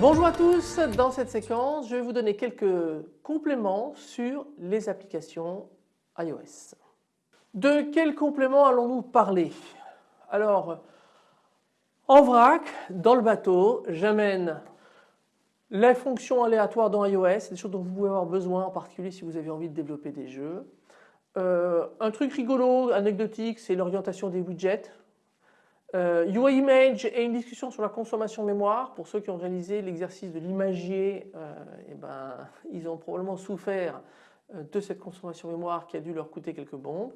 Bonjour à tous, dans cette séquence je vais vous donner quelques compléments sur les applications iOS. De quels compléments allons-nous parler? Alors en vrac, dans le bateau, j'amène les fonctions aléatoires dans iOS, des choses dont vous pouvez avoir besoin en particulier si vous avez envie de développer des jeux. Euh, un truc rigolo, anecdotique, c'est l'orientation des widgets. Euh, UI Image et une discussion sur la consommation mémoire. Pour ceux qui ont réalisé l'exercice de l'imagier, euh, eh ben, ils ont probablement souffert euh, de cette consommation mémoire qui a dû leur coûter quelques bombes.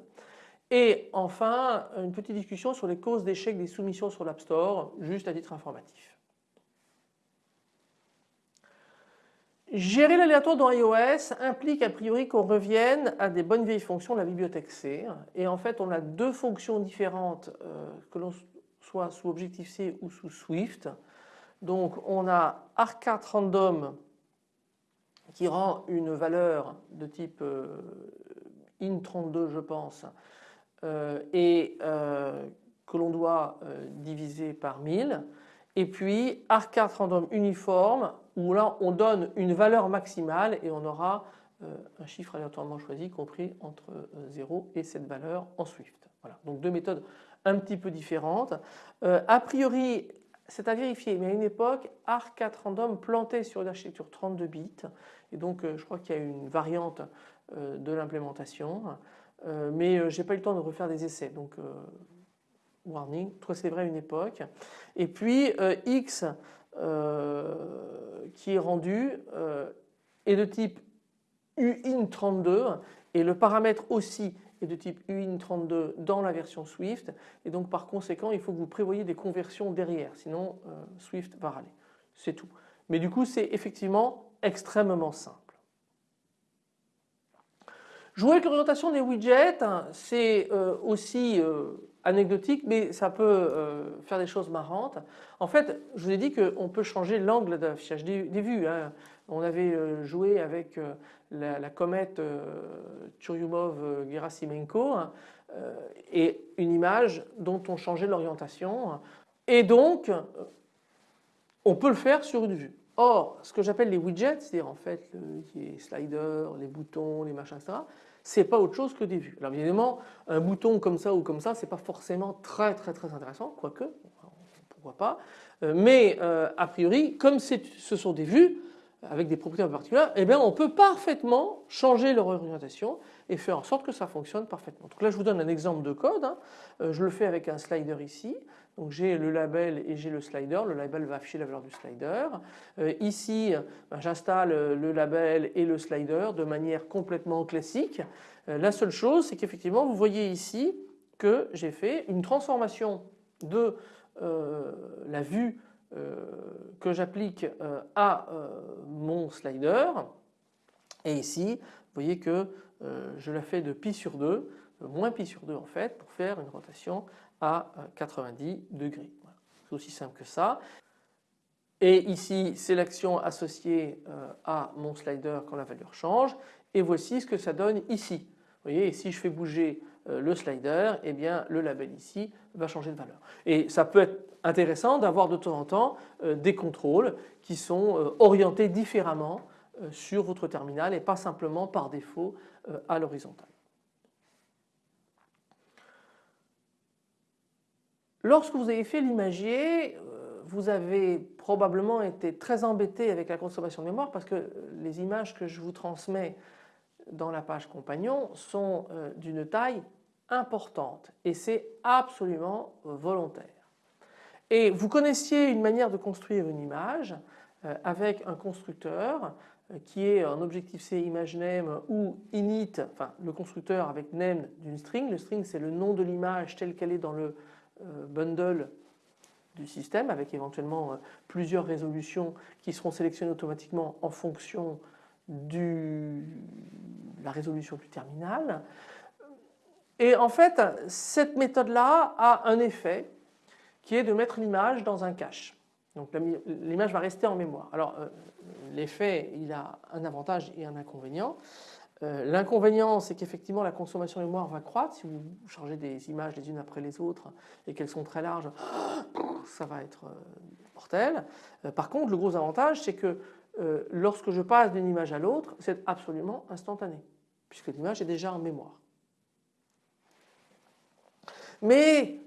Et enfin, une petite discussion sur les causes d'échec des soumissions sur l'App Store, juste à titre informatif. Gérer l'aléatoire dans iOS implique a priori qu'on revienne à des bonnes vieilles fonctions de la bibliothèque C. Et en fait, on a deux fonctions différentes que l'on soit sous Objective-C ou sous Swift. Donc on a arc4 random qui rend une valeur de type euh, int32 je pense euh, et euh, que l'on doit diviser par 1000 et puis arc4 random uniforme où là on donne une valeur maximale et on aura un chiffre aléatoirement choisi compris entre 0 et cette valeur en Swift. Voilà. Donc deux méthodes un petit peu différente. Euh, a priori, c'est à vérifier, mais à une époque, ARC4 random plantait sur une architecture 32 bits et donc euh, je crois qu'il y a une variante euh, de l'implémentation, mais j'ai pas eu le temps de refaire des essais donc warning, toi c'est vrai à une époque. Et puis X qui est rendu est de type UIN32 et le paramètre aussi de type UIN32 dans la version Swift et donc par conséquent il faut que vous prévoyez des conversions derrière sinon euh, Swift va râler. C'est tout. Mais du coup c'est effectivement extrêmement simple. Jouer avec l'orientation des widgets, c'est euh, aussi euh, anecdotique mais ça peut faire des choses marrantes. En fait je vous ai dit qu'on peut changer l'angle d'affichage des, vues. Hein. On avait joué avec la, comète euh, Churyumov-Gerasimenko hein, euh, et une image dont on changeait l'orientation et donc euh, on peut le faire sur une vue. Or ce que j'appelle les widgets, c'est-à-dire en fait les sliders, les boutons, les machins etc. C'est pas autre chose que des vues. Alors évidemment un bouton comme ça ou comme ça c'est pas forcément très très très intéressant quoique pourquoi pas mais a priori comme ce sont des vues avec des propriétés particulières, eh bien on peut parfaitement changer leur orientation et faire en sorte que ça fonctionne parfaitement. Donc là je vous donne un exemple de code, hein. euh, je le fais avec un slider ici, donc j'ai le label et j'ai le slider, le label va afficher la valeur du slider. Euh, ici ben, j'installe le label et le slider de manière complètement classique. Euh, la seule chose c'est qu'effectivement vous voyez ici que j'ai fait une transformation de la vue euh, que j'applique euh, à euh, mon slider et ici vous voyez que je la fais de pi sur 2, moins pi sur 2 en fait pour faire une rotation à 90 degrés. C'est aussi simple que ça. Et ici c'est l'action associée à mon slider quand la valeur change et voici ce que ça donne ici. Vous voyez, si je fais bouger le slider, eh bien le label ici va changer de valeur. Et ça peut être intéressant d'avoir de temps en temps euh, des contrôles qui sont euh, orientés différemment euh, sur votre terminal et pas simplement par défaut à l'horizontale. Lorsque vous avez fait l'imagier, vous avez probablement été très embêté avec la consommation de mémoire parce que les images que je vous transmets dans la page compagnon sont d'une taille importante et c'est absolument volontaire. Et vous connaissiez une manière de construire une image euh, avec un constructeur euh, qui est un Objective-C ImageName ou init, enfin le constructeur avec name d'une string. Le string c'est le nom de l'image telle qu'elle est dans le euh, bundle du système avec éventuellement plusieurs résolutions qui seront sélectionnées automatiquement en fonction de la résolution du terminal. Et en fait cette méthode là a un effet qui est de mettre l'image dans un cache. Donc l'image va rester en mémoire. Alors euh, l'effet, il a un avantage et un inconvénient. Euh, l'inconvénient, c'est qu'effectivement la consommation de mémoire va croître. Si vous chargez des images les unes après les autres et qu'elles sont très larges, ça va être mortel. Par contre, le gros avantage, c'est que lorsque je passe d'une image à l'autre, c'est absolument instantané, puisque l'image est déjà en mémoire. Mais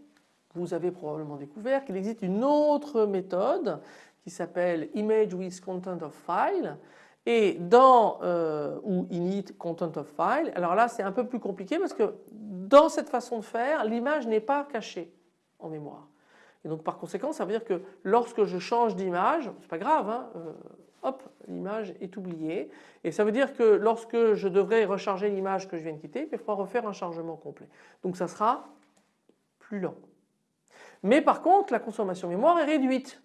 vous avez probablement découvert qu'il existe une autre méthode qui s'appelle Image with Content of File et dans euh, ou init content of file. Alors là c'est un peu plus compliqué parce que dans cette façon de faire l'image n'est pas cachée en mémoire. Et donc par conséquent ça veut dire que lorsque je change d'image, c'est pas grave, hein, euh, hop l'image est oubliée et ça veut dire que lorsque je devrais recharger l'image que je viens de quitter, il faudra refaire un chargement complet. Donc ça sera plus lent. Mais par contre, la consommation mémoire est réduite.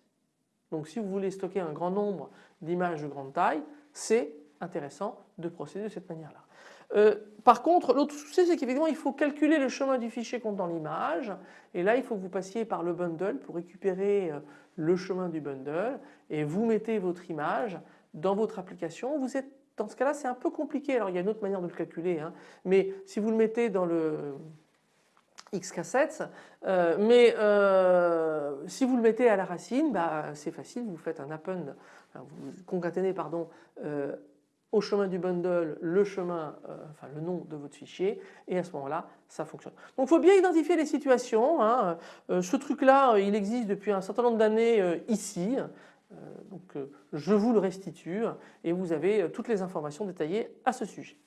Donc si vous voulez stocker un grand nombre d'images de grande taille, c'est intéressant de procéder de cette manière-là. Euh, par contre, l'autre souci, c'est qu'effectivement, il faut calculer le chemin du fichier contenant l'image. Et là, il faut que vous passiez par le bundle pour récupérer euh, le chemin du bundle. Et vous mettez votre image dans votre application. Vous êtes, dans ce cas-là, c'est un peu compliqué. Alors, il y a une autre manière de le calculer. Hein. Mais si vous le mettez dans le X cassettes, euh, mais si vous le mettez à la racine, bah, c'est facile, vous faites un append, vous concaténez pardon, euh, au chemin du bundle le chemin, enfin le nom de votre fichier et à ce moment-là ça fonctionne. Donc il faut bien identifier les situations. Hein. ce truc-là il existe depuis un certain nombre d'années ici. donc je vous le restitue et vous avez toutes les informations détaillées à ce sujet.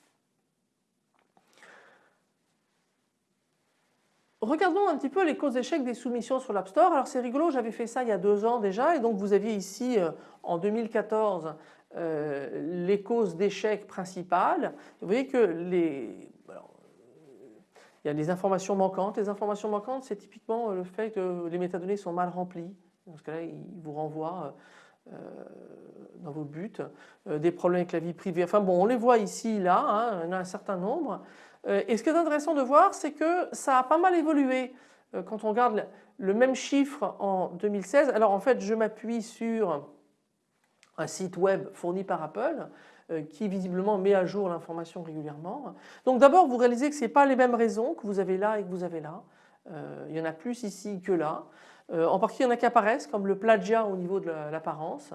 Regardons un petit peu les causes d'échec des soumissions sur l'App Store. Alors c'est rigolo, j'avais fait ça il y a deux ans déjà et donc vous aviez ici euh, en 2014 euh, les causes d'échec principales. Vous voyez que les, il y a des informations manquantes. Les informations manquantes c'est typiquement le fait que les métadonnées sont mal remplies. Dans ce cas-là ils vous renvoient euh, dans vos buts. des problèmes avec la vie privée. Enfin bon on les voit ici là, hein, il y en a un certain nombre. Euh, et ce qui est intéressant de voir, c'est que ça a pas mal évolué euh, quand on regarde le même chiffre en 2016. Alors en fait, je m'appuie sur un site web fourni par Apple euh, qui visiblement met à jour l'information régulièrement. Donc d'abord, vous réalisez que ce n'est pas les mêmes raisons que vous avez là et que vous avez là. il y en a plus ici que là. en particulier, il y en a qui apparaissent comme le plagiat au niveau de l'apparence.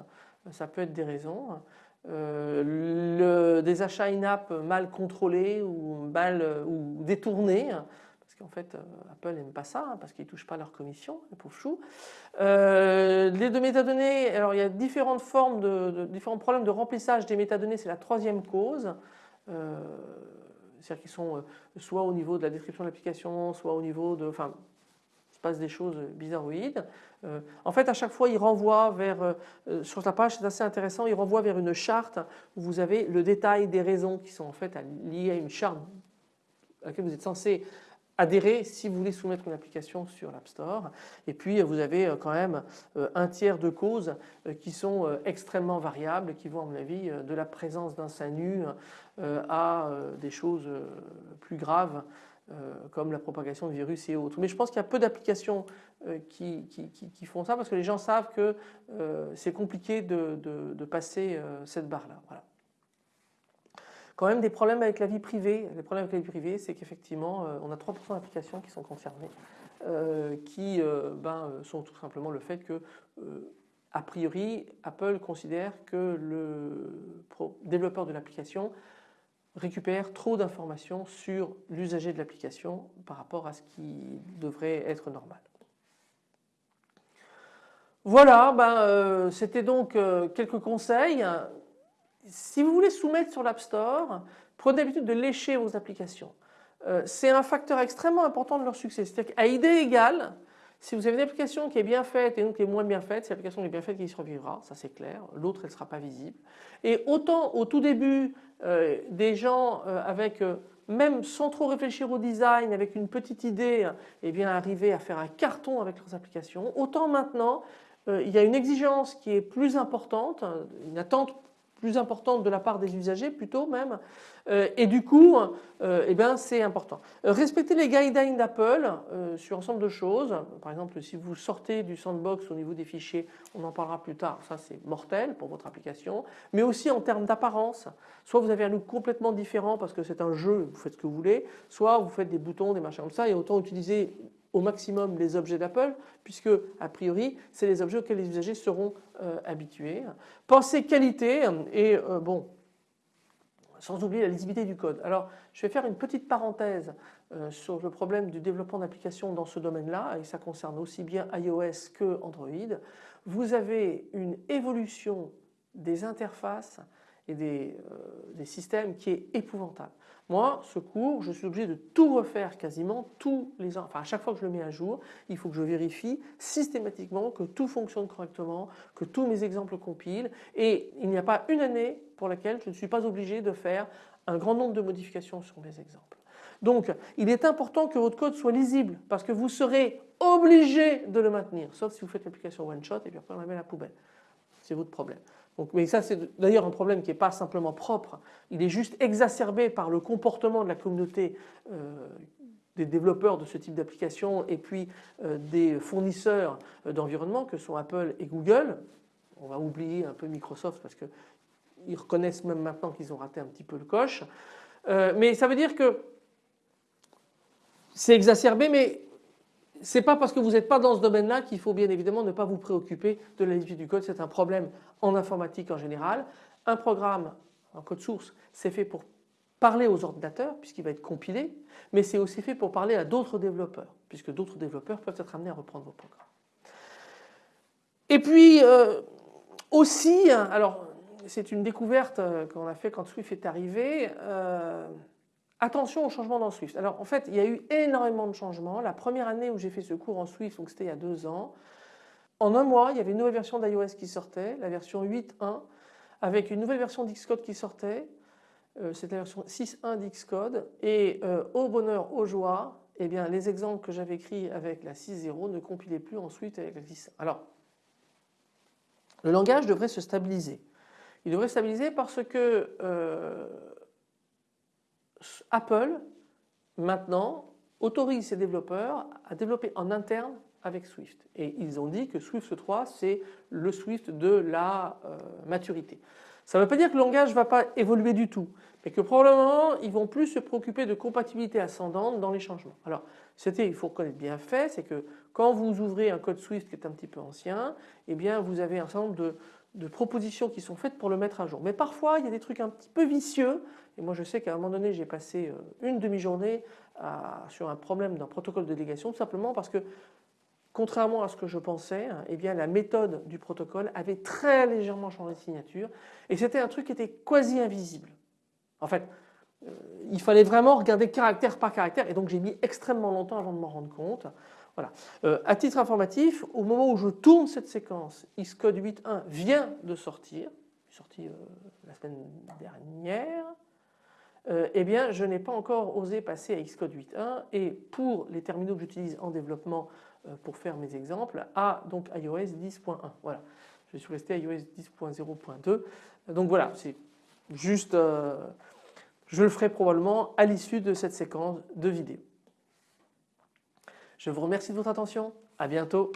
Ça peut être des raisons. Euh, des achats in-app mal contrôlés ou mal ou détournés parce qu'en fait euh, Apple n'aime pas ça hein, parce qu'ils ne touchent pas leur commission les pauvres choux. Euh, les deux métadonnées, alors il y a différentes formes de, différents problèmes de remplissage des métadonnées, c'est la troisième cause. C'est-à-dire qu'ils sont soit au niveau de la description de l'application, soit au niveau de, enfin, se passe des choses bizarroïdes. Euh, en fait, à chaque fois, il renvoie vers, euh, euh, sur la page, c'est assez intéressant, il renvoie vers une charte où vous avez le détail des raisons qui sont en fait liées à une charte à laquelle vous êtes censé adhérer si vous voulez soumettre une application sur l'App Store. Et puis vous avez quand même un tiers de causes qui sont extrêmement variables, qui vont à mon avis de la présence d'un sein nu à des choses plus graves comme la propagation de virus et autres. Mais je pense qu'il y a peu d'applications euh, qui, font ça parce que les gens savent que euh, c'est compliqué de, passer cette barre-là. Voilà. Quand même des problèmes avec la vie privée. Les problèmes avec la vie privée, c'est qu'effectivement, on a 3% d'applications qui sont concernées, qui ben, sont tout simplement le fait que a priori, Apple considère que le développeur de l'application récupère trop d'informations sur l'usager de l'application par rapport à ce qui devrait être normal. Voilà, ben, euh, c'était donc euh, quelques conseils. Si vous voulez soumettre sur l'App Store, prenez l'habitude de lécher vos applications. Euh, c'est un facteur extrêmement important de leur succès. C'est-à-dire qu'à idée égale, si vous avez une application qui est bien faite et une qui est moins bien faite, c'est l'application qui est bien faite qui survivra, ça c'est clair. L'autre, elle ne sera pas visible. Et autant au tout début, euh, des gens euh, avec, euh, même sans trop réfléchir au design, avec une petite idée, eh bien arriver à faire un carton avec leurs applications, autant maintenant, il y a une exigence qui est plus importante, une attente plus importante de la part des usagers plutôt même. Euh, et du coup euh, eh ben, c'est important. Euh, respecter les guidelines d'Apple sur ensemble de choses, par exemple si vous sortez du sandbox au niveau des fichiers, on en parlera plus tard, ça c'est mortel pour votre application, mais aussi en termes d'apparence, soit vous avez un look complètement différent parce que c'est un jeu, vous faites ce que vous voulez, soit vous faites des boutons, des machins comme ça et autant utiliser au maximum les objets d'Apple puisque a priori c'est les objets auxquels les usagers seront euh, habitués. Pensez qualité et euh, bon sans oublier la lisibilité du code. Alors je vais faire une petite parenthèse euh, sur le problème du développement d'applications dans ce domaine-là et ça concerne aussi bien iOS que Android. Vous avez une évolution des interfaces et des, des systèmes qui est épouvantable. Moi, ce cours, je suis obligé de tout refaire quasiment tous les ans. Enfin, à chaque fois que je le mets à jour, il faut que je vérifie systématiquement que tout fonctionne correctement, que tous mes exemples compilent. Et il n'y a pas une année pour laquelle je ne suis pas obligé de faire un grand nombre de modifications sur mes exemples. Donc, il est important que votre code soit lisible parce que vous serez obligé de le maintenir, sauf si vous faites l'application one shot et puis après on la met à la poubelle. C'est votre problème mais ça c'est d'ailleurs un problème qui n'est pas simplement propre, il est juste exacerbé par le comportement de la communauté euh, des développeurs de ce type d'application et puis euh, des fournisseurs euh, d'environnement que sont Apple et Google. On va oublier un peu Microsoft parce qu'ils reconnaissent même maintenant qu'ils ont raté un petit peu le coche. mais ça veut dire que c'est exacerbé mais n'est pas parce que vous n'êtes pas dans ce domaine-là qu'il faut bien évidemment ne pas vous préoccuper de la lisibilité du code. C'est un problème en informatique en général. Un programme en code source, c'est fait pour parler aux ordinateurs puisqu'il va être compilé, mais c'est aussi fait pour parler à d'autres développeurs puisque d'autres développeurs peuvent être amenés à reprendre vos programmes. Et puis euh, aussi, alors c'est une découverte euh, qu'on a fait quand Swift est arrivé, euh, Attention aux changements dans Swift. Alors en fait, il y a eu énormément de changements. La première année où j'ai fait ce cours en Swift, donc c'était il y a deux ans, en un mois, il y avait une nouvelle version d'iOS qui sortait, la version 8.1, avec une nouvelle version d'Xcode qui sortait. Euh, c'était la version 6.1 d'Xcode. Et euh, au bonheur, aux joies, eh bien, les exemples que j'avais écrits avec la 6.0 ne compilaient plus en Swift avec la 10. Alors, le langage devrait se stabiliser. Il devrait se stabiliser parce que euh, Apple, maintenant, autorise ses développeurs à développer en interne avec Swift. Et ils ont dit que Swift 3, c'est le Swift de la euh, maturité. Ça ne veut pas dire que le langage ne va pas évoluer du tout, mais que probablement ils vont plus se préoccuper de compatibilité ascendante dans les changements. Alors c'était, il faut reconnaître bien fait, c'est que quand vous ouvrez un code Swift qui est un petit peu ancien, eh bien vous avez un certain nombre de de propositions qui sont faites pour le mettre à jour. Mais parfois il y a des trucs un petit peu vicieux et moi je sais qu'à un moment donné j'ai passé euh, une demi-journée sur un problème d'un protocole de délégation tout simplement parce que contrairement à ce que je pensais, hein, eh bien la méthode du protocole avait très légèrement changé de signature et c'était un truc qui était quasi invisible. En fait, euh, il fallait vraiment regarder caractère par caractère et donc j'ai mis extrêmement longtemps avant de m'en rendre compte. Voilà. Euh, à titre informatif, au moment où je tourne cette séquence, Xcode 8.1 vient de sortir, sorti euh, la semaine dernière, euh, eh bien je n'ai pas encore osé passer à Xcode 8.1 et pour les terminaux que j'utilise en développement pour faire mes exemples, à donc iOS 10.1. Voilà. Je suis resté à iOS 10.0.2. Donc voilà, c'est juste, je le ferai probablement à l'issue de cette séquence de vidéo. Je vous remercie de votre attention. À bientôt.